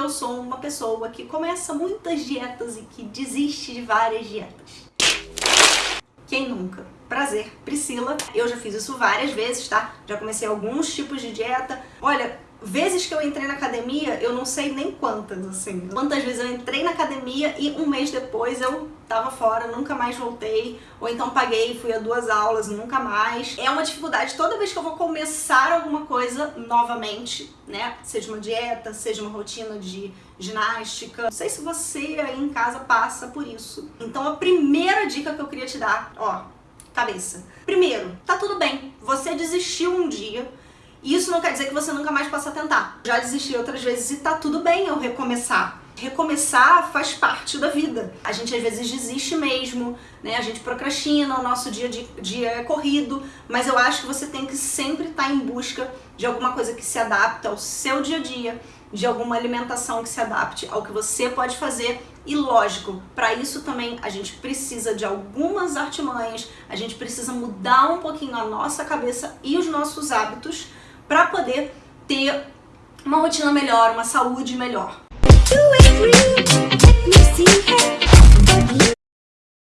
eu sou uma pessoa que começa muitas dietas e que desiste de várias dietas. Quem nunca? Prazer, Priscila. Eu já fiz isso várias vezes, tá? Já comecei alguns tipos de dieta. Olha, vezes que eu entrei na academia, eu não sei nem quantas, assim. Quantas vezes eu entrei na academia e um mês depois eu tava fora, nunca mais voltei. Ou então paguei, fui a duas aulas, nunca mais. É uma dificuldade toda vez que eu vou começar alguma coisa novamente, né? Seja uma dieta, seja uma rotina de ginástica. Não sei se você aí em casa passa por isso. Então a primeira dica que eu queria te dar, ó, cabeça. Primeiro, tá tudo bem. Você desistiu um dia, isso não quer dizer que você nunca mais possa tentar. Já desisti outras vezes e tá tudo bem eu recomeçar. Recomeçar faz parte da vida. A gente às vezes desiste mesmo, né? A gente procrastina, o nosso dia, de, dia é corrido, mas eu acho que você tem que sempre estar tá em busca de alguma coisa que se adapte ao seu dia a dia, de alguma alimentação que se adapte ao que você pode fazer e lógico, para isso também a gente precisa de algumas artimanhas, a gente precisa mudar um pouquinho a nossa cabeça e os nossos hábitos para poder ter uma rotina melhor, uma saúde melhor.